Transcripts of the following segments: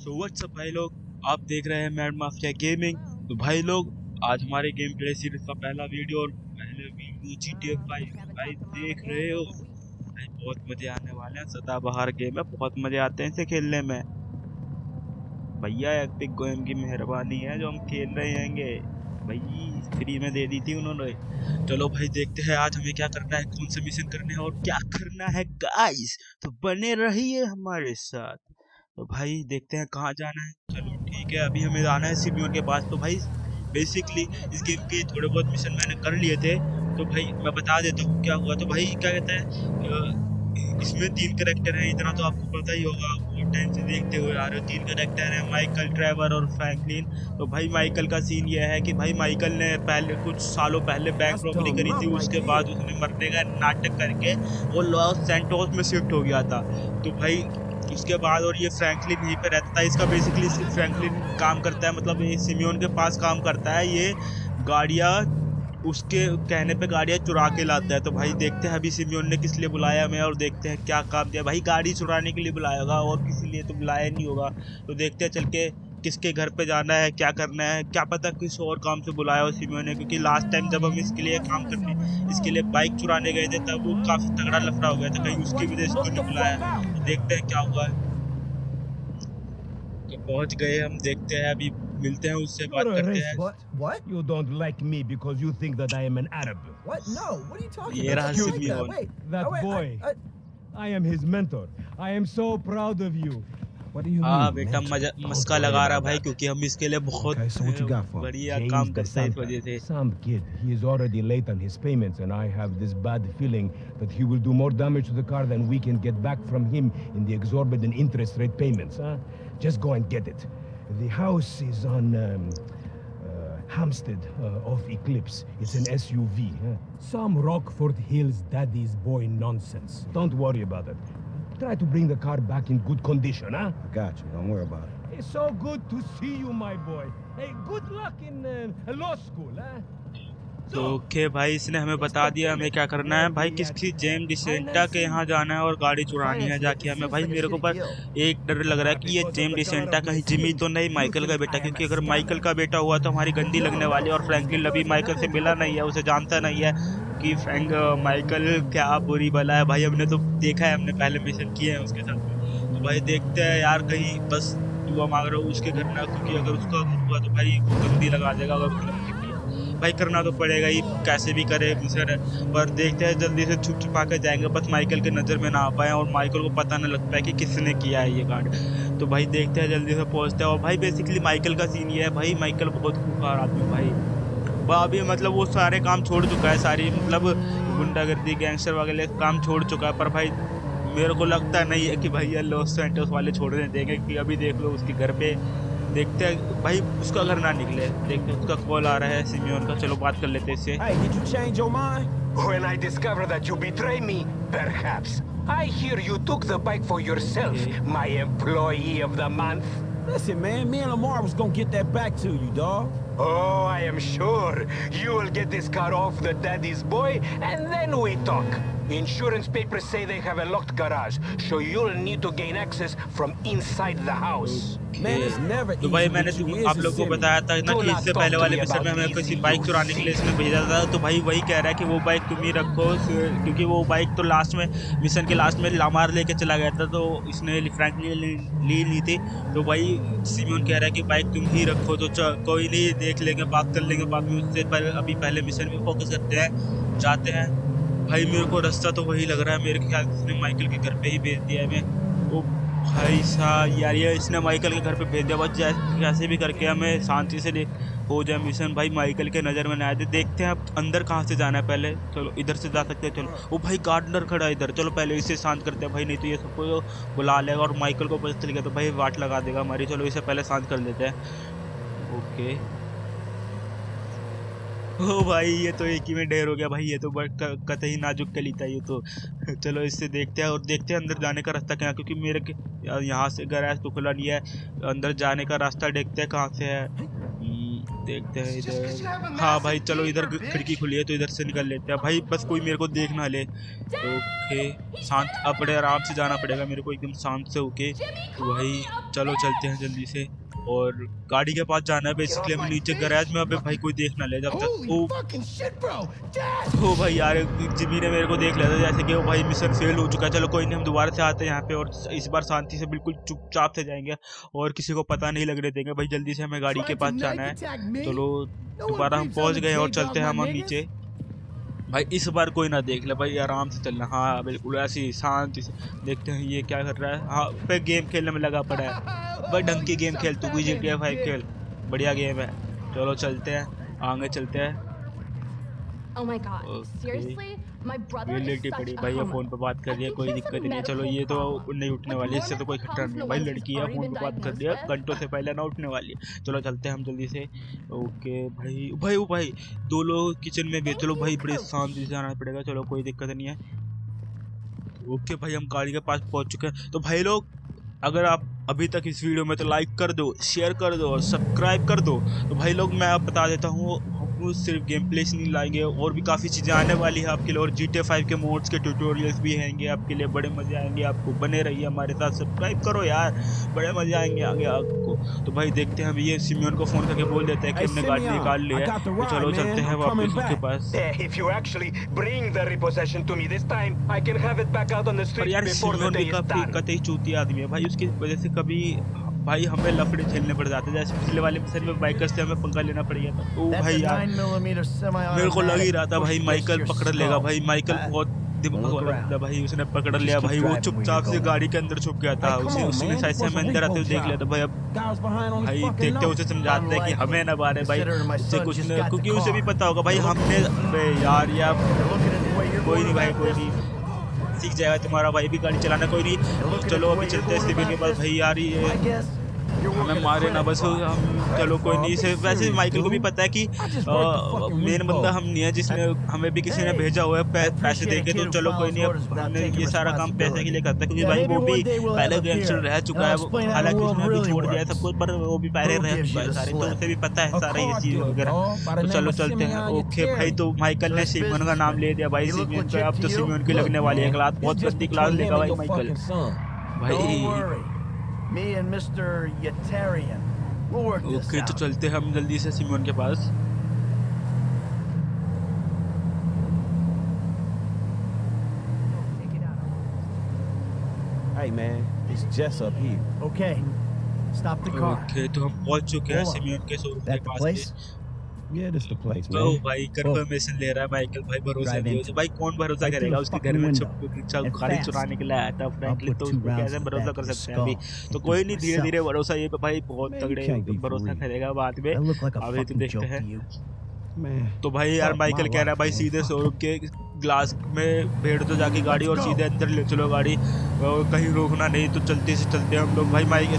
So what's up भाई लोग? आप देख रहे हैं मैड माफिया गेमिंग तो भाई लोग, आज हमारे गेम प्ले सीरीज़ का पहला वीडियो और पहले वीडियो जी टी एफ़ भाई देख रहे हो? भाई, बहुत मज़े आने वाले हैं। सदाबहार गेम है, बहुत मज़े आते हैं इसे खेलने में। भैया एपिक गेम की मेहरबानी है जो हम खेल रहे हैंगे। भाई फ्री में दे दी थी उन्होंने। चलो भाई, देखते हैं आज हमें क्या करना है, कौन से मिशन करने हैं और क्या करना है गाइस तो बने रहिए हमारे साथ। तो भाई देखते हैं कहाँ जाना है। चलो ठीक है अभी हमें जाना है सिमियोन के पास। तो भाई बेसिकली इस गेम के थोड़े बहुत मिशन मैंने कर लिए थे। तो भाई मैं बता देता हूँ क्या हुआ। तो भाई क्या कहते हैं इसमें तीन करेक्टर हैं। इतना तो आपको पता ही होगा बहुत टाइम से देखते हुए आ रहे हो तीन करेक्टर हैं माइकल ट्रेवर और फ्रैंकलिन तो भाई माइकल का सीन ये है कि भाई माइकल ने पहले कुछ सालों पहले बैंक रॉबरी करी थी। उसके बाद उसने मरने का नाटक करके वो लॉस सेंटोस में शिफ्ट हो गया था। तो भाई उसके बाद और ये फ्रैंकलिन यहीं पे रहता था। इसका बेसिकली फ्रैंकलिन काम करता है मतलब ये सिमियोन के पास काम करता है। ये गाड़ियाँ, उसके कहने पे गाड़ियाँ चुरा के लाता है। तो भाई देखते हैं अभी सिमियोन ने किस लिए बुलाया हमें और देखते हैं क्या काम दिया भाई गाड़ी चुराने के लिए बुलाया होगा और किसी लिए तो बुलाया नहीं होगा। तो देखते हैं चल के किसके घर पे जाना है, क्या करना है। क्या पता किस और काम से बुलाया हो सिमियोन ने, क्योंकि लास्ट टाइम जब हम इसके लिए काम करने, इसके लिए बाइक चुराने गए थे, तब वो काफ़ी तगड़ा लफड़ा हो गया था। कहीं उसकी वजह से नहीं बुलाया। तो देखते हैं क्या हुआ है तो पहुंच गए हम देखते हैं अभी मिलते हैं उससे बात करते हैं What? What? You don't like me because you think that I am an Arab. What? No. What are you talking ये रहा about? Wait, Simeon. Wait. That oh, wait, boy. I, I, I am his mentor. I am so proud of you. what do you हाँ mean? बेटा man? मजा Don't maska worry लगा रहा about भाई that. क्योंकि हम इसके लिए बहुत Okay, so what you got for him? बढ़िया James काम the करते हैं इस Santa. वजह से Some kid. He is already late on his payments, and I have this bad feeling that he will do more damage to the car than we can get back from him in the exorbitant interest rate payments. Huh? Just go and get it. The house is on um, uh, Hampstead uh, off Eclipse. It's an SUV. Huh? Some Rockford Hills daddy's boy nonsense. Don't worry about it. Try to bring the car back in good condition, huh? I got you. Don't worry about it. It's so good to see you, my boy. Hey, good luck in uh, law school, huh? तो okay भाई, इसने हमें बता दिया, हमें क्या करना है? भाई, किसी जेम डिसेंटा के यहाँ जाना है और गाड़ी चुरानी है जाके हमें? भाई, मेरे को पर एक डर लग रहा है कि ये जेम डिसेंटा कहीं जिमी तो नहीं, माइकल का बेटा, क्योंकि अगर माइकल का बेटा हुआ तो हमारी गंदी लगने वाली और फ्रैंकलिन अभी माइकल से मिला नहीं है, उसे जानता नहीं है कि फ्रैंक, माइकल क्या बुरी भला है। भाई, हमने तो देखा है, हमने पहले मिशन किए हैं उसके साथ। तो भाई, देखते हैं यार, कहीं बस दुआ मांग रहा हूँ उसके घर ना क्योंकि अगर उसका हुआ तो भाई वो गंदी लगा देगा, अगर उसने भाई करना तो पड़ेगा ही, कैसे भी करे मिशन पर देखते हैं, जल्दी से छुप छुपा कर जाएँगे, बस माइकल के नज़र में ना आ पाए और माइकल को पता ना लग पाए कि किसने किया है ये कांड तो भाई देखते हैं, जल्दी से पहुँचते हैं और भाई बेसिकली माइकल का सीन ये है, भाई माइकल बहुत खूंखार आदमी भाई। वह अभी मतलब वो सारे काम छोड़ चुका है, सारी मतलब गुंडागर्दी गैंगस्टर वगैरह काम छोड़ चुका है, पर भाई मेरे को लगता नहीं है कि भैया लॉस सेंटर्स वाले छोड़ने देंगे कि अभी देख लो उसके घर पे देखते हैं भाई उसका घर ना निकले देखते हैं उसका कॉल आ रहा है सिमियोन का चलो बात कर लेते हैं इससे Hey, did you change your mind? When I discover that you betray me, perhaps. I hear you took the bike for yourself, my employee of the month. Listen, man. Me and Lamar was gonna get that back to you, dog. Oh, I am sure you will get this car off the daddy's boy, and then we talk. Insurance papers say they have a locked garage, so you'll need to gain access from inside the house. Man, it's never तो भाई easy, मैंने तुम आप लोगों को बताया था ना कि इससे पहले वाले me में हमें किसी बाइक चुराने के लिए इसने भेजा था तो भाई वही कह रहा है कि वो बाइक तुम ही रखो क्योंकि वो बाइक तो लास्ट में मिशन के लास्ट में लामार लेके चला गया था तो इसने फ्रैंक ने ली ली थी। तो भाई सिमोन कह रहा है कि बाइक तुम ही रखो तो कोई नहीं देख लेंगे बात कर लेंगे बाद में उससे पहले अभी पहले मिशन में फोकस करते हैं जाते हैं। भाई मेरे को रास्ता तो वही लग रहा है, मेरे ख्याल से इसने माइकल के घर पे ही भेज दिया है ओ भाई साहब, यार ये इसने माइकल के घर पे भेज दिया, बस जैसे भी करके हमें शांति से हो जाए मिशन भाई माइकल के नज़र में आए थे देखते हैं अब अंदर कहाँ से जाना है पहले। चलो, इधर से जा सकते हैं, चलो। वो भाई गार्डनर खड़ा है इधर, चलो पहले इसे शांत करते हैं। भाई नहीं तो ये सबको बुला लेगा और माइकल को पता चल गया तो भाई वाट लगा देगा हमारी। चलो इसे पहले शांत कर लेते हैं। ओके। ओ भाई, ये तो एक ही में ढेर हो गया भाई, ये तो कतई नाजुक कली था ये तो। चलो इससे देखते हैं और देखते हैं अंदर जाने का रास्ता क्या क्योंकि मेरे यहाँ से गैराज तो खुला नहीं है। अंदर जाने का रास्ता देखते हैं कहाँ से है। देखते हैं इधर। हाँ भाई चलो इधर खिड़की खुली है तो इधर से निकल लेते हैं। भाई बस कोई मेरे को देख ना ले। ओके शांत अब बड़े आराम से जाना पड़ेगा मेरे को एकदम शांत से होके। तो भाई चलो चलते हैं जल्दी से। और गाड़ी के पास जाना है बेसिकली हम नीचे गैराज में अबे भाई कोई देख ना ले जब तक। ओ! ओ भाई यार जिमी ने मेरे को देख लिया था जैसे कि वो भाई मिशन फेल हो चुका है। चलो कोई नहीं हम दोबारा से आते हैं यहाँ पे और इस बार शांति से बिल्कुल चुपचाप से जाएँगे और किसी को पता नहीं लगने देंगे। भाई जल्दी से हमें गाड़ी के पास जाना है। चलो दोबारा हम पहुँच गए और चलते हैं हम नीचे। भाई इस बार कोई ना देख ले भाई आराम से चलना। हाँ बिल्कुल ऐसी शांति से देखते हैं ये क्या कर रहा है। हाँ फिर गेम खेलने में लगा पड़ा है। भाई ढंग की गेम खेल तू भी जी टी फाइव खेल। बढ़िया गेम है। चलो चलते हैं आगे चलते हैं। Oh my god, seriously? My brother is पड़ी भाई ये. फ़ोन पे बात कर रही है कोई दिक्कत नहीं। है चलो ये तो. नहीं उठने वाली इससे तो कोई खतरा नहीं भाई लड़की है फ़ोन पे बात कर रही है घंटों से पहले ना उठने वाली है। चलो चलते हैं हम जल्दी से। ओके भाई भाई ओ भाई दो लोग किचन में भी चलो भाई बड़े शांति से जाना पड़ेगा। चलो कोई दिक्कत नहीं है। ओके भाई हम गाड़ी के पास पहुँच चुके हैं। तो भाई लोग अगर आप अभी तक इस वीडियो में तो लाइक कर दो शेयर कर दो और सब्सक्राइब कर दो। तो भाई लोग मैं आप बता देता हूँ हम सिर्फ़ गेम प्ले से नहीं लाएँगे और भी काफ़ी चीज़ें आने वाली है आपके लिए और जी टी फाइव के मोड्स के ट्यूटोरियल्स भी आएँगे आपके लिए बड़े मज़े आएँगे आपको बने रहिए हमारे साथ सब्सक्राइब करो यार बड़े मज़े आएँगे आगे आपको। तो भाई देखते हैं हम ये सिमियन को फ़ोन करके बोल देते हैं कि हमने गाड़ी निकाल ली है तो चलो चलते हैं वापस उसके पास। यार सिमियन भी काफ़ी कतई चूती आदमी है भाई उसकी वजह से कभी भाई हमें लफड़ी झेलने पड़ जाते जैसे पिछले वाले मिशन में बाइकर से हमें पंगा लेना पड़ गया था। ओ भाई यार। मेरे को लग ही रहा था भाई माइकल पकड़ लेगा भाई। माइकल बहुत भाई। उसने पकड़ लिया भाई। वो चुपचाप से गाड़ी के अंदर छुप गया था। उसी उसी ने से हमें अंदर आते हुए देख लिया था भाई। अब भाई देखते उसे समझाते हैं कि हमें ना बारे भाई। उससे कुछ क्योंकि उसे भी पता होगा भाई हमने यार या कोई नहीं भाई कोई नहीं। सीख जाएगा तुम्हारा भाई भी गाड़ी चलाना कोई नहीं। चलो अभी चलते हैं सिविल के भाई आ रही है। हमें मारे ना बस हम चलो कोई नहीं। इसे वैसे माइकल को भी पता है कि मेन बंदा हम नहीं है जिसने हमें भी किसी ने भेजा हुआ है पैसे दे के तो चलो कोई नहीं हमने ये सारा काम पैसे के लिए करता है क्योंकि भाई वो भी पहले गैंगस्टर रह चुका है हालाँकि उसने भी छोड़ दिया सब कुछ पर वो भी पहले रह चुका है सारे तो उसे भी पता है सारा ये चीज़ वगैरह। तो चलो चलते हैं। ओके भाई तो माइकल ने सिमन का नाम ले दिया भाई सिमियन अब तो सिमियन की लगने वाली है क्लास बहुत सस्ती क्लास लेगा भाई माइकल। भाई Me and Mr. Yetarian. We'll work this okay तो out. चलते हैं हम जल्दी से सिमोन के पास Hey, man, it's Jess up here. Okay. Stop the car. Okay तो हम पहुंच चुके हैं Hold on. सिमोन के शोरूम के That the pass place? Yeah, this the place, तो भाई कंफर्मेशन ले रहा है माइकल भाई भरोसा नहीं हो भाई कौन भरोसा करेगा? उसके घर में छुप गाड़ी चुराने के लिए आया था फ्रैंकलिन put तो कैसे भरोसा कर सकते हैं अभी। तो कोई नहीं धीरे धीरे भरोसा ये भाई बहुत तगड़े भरोसा करेगा बाद में। अभी तो देखते हैं. तो भाई यार माइकल कह रहा है भाई सीधे. शोरूम के ग्लास में भेड़ दो जाके गाड़ी और सीधे अंदर ले चलो गाड़ी। और कहीं रोकना नहीं तो चलते से चलते हम लोग। भाई माइक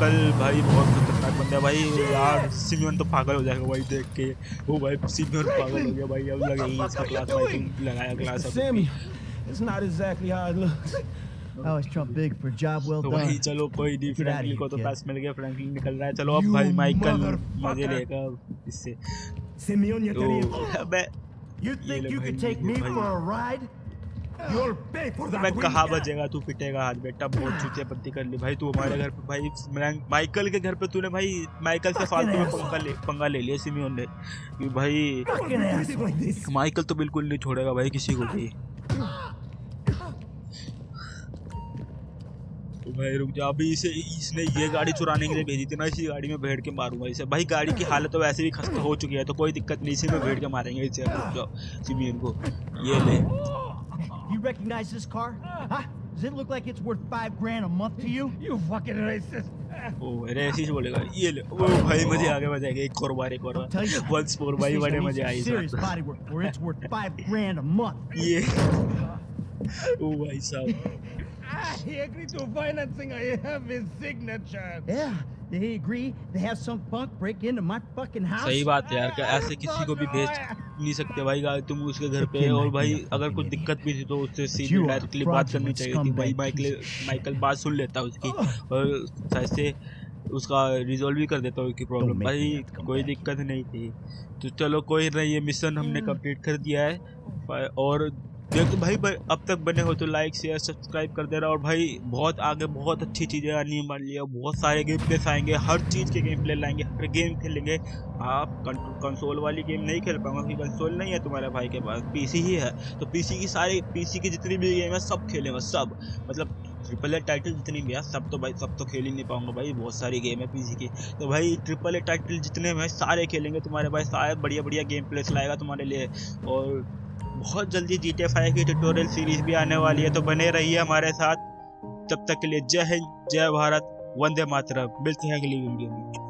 कल भाई बहुत बंदा भाई यार सिमियन तो पागल हो जाएगा भाई देख के। वो भाई सिमियन तो पागल हो गया भाई अब लग रही है इसका क्लास भाई लगाया क्लास अब। It's not exactly how it looks I was Trump big for job well तो done. भाई चलो कोई डी फ्रैंकलिन को तो पास मिल गया फ्रैंकलिन निकल रहा है। चलो अब भाई माइकल मज़े लेगा इससे। सिमियन तो ये अबे You think you could take me for a ride? मैं कहाँ बचेगा? तू पिटेगा हाथ बेटा बहुत चुतिया पत्ती कर ली। भाई तू हमारे घर पे भाई माइकल के घर पे तूने भाई माइकल से फालतू में पंगा ले पंगा ले लिया सिमियोन ने। कि भाई. माइकल तो बिल्कुल नहीं छोड़ेगा भाई किसी को भी। तो भाई रुक जा अभी इसे इसने ये गाड़ी चुराने के लिए भेजी थी ना इसी गाड़ी में भेड़ के मारूँगा इसे। भाई गाड़ी की हालत तो वैसे भी खस्ता हो चुकी है तो कोई दिक्कत नहीं इसी में भेड़ के मारेंगे इसे। रुक जाओ सिमियन को। ये ले। You recognize this car? Huh? Does it look like it's worth five grand a month to you? You fucking racist. ओ अरे ऐसे ही बोलेगा ये ले ओ भाई मजे आ गए मजे आ गए एक और बार एक और Tell you, bar once four भाई This बड़े thing मजे needs आई some serious इसमें। body work for it's worth five grand a month. ये ओ भाई साहब He agreed to financing. I have his signature. Yeah, They agree. To have some punk break into my fucking house. सही बात है यार कि ऐसे किसी को भी भेज नहीं सकते भाई तुम उसके घर पे और भाई अगर कुछ दिक्कत भी थी तो उससे सीधे डायरेक्टली बात करनी चाहिए थी भाई माइकल. माइकल बात सुन लेता उसकी और शायद से उसका रिजॉल्व भी कर देता हूँ उसकी प्रॉब्लम भाई कोई दिक्कत नहीं थी। तो चलो कोई नहीं ये मिशन हमने कंप्लीट कर दिया है। और देखो भाई, भाई अब तक बने हो तो लाइक शेयर सब्सक्राइब कर दे देना और भाई बहुत आगे बहुत अच्छी चीज़ें आनी मान लिया। बहुत सारे गेम प्लेस आएँगे हर चीज़ के गेम प्ले लाएँगे हर गेम खेलेंगे। आप कंसोल वाली गेम नहीं खेल पाऊँगा क्योंकि कंसोल नहीं है तुम्हारे भाई के पास पीसी ही है। तो पीसी की सारी पीसी की जितनी भी गेम है सब खेलेंगे सब। मतलब ट्रिपल ए टाइटल जितनी भी है सब तो भाई सब तो खेल ही नहीं पाऊँगा भाई बहुत सारी गेम है पीसी की। तो भाई ट्रिपल ए टाइटल जितने में सारे खेलेंगे तुम्हारे भाई सारे बढ़िया बढ़िया गेम प्लेस लाएगा तुम्हारे लिए। और बहुत जल्दी जी टी फाइव की ट्यूटोरियल सीरीज़ भी आने वाली है तो बने रहिए हमारे साथ। तब तक के लिए जय हिंद, जय भारत, वंदे मातरम। मिलते हैं अगली वीडियो में।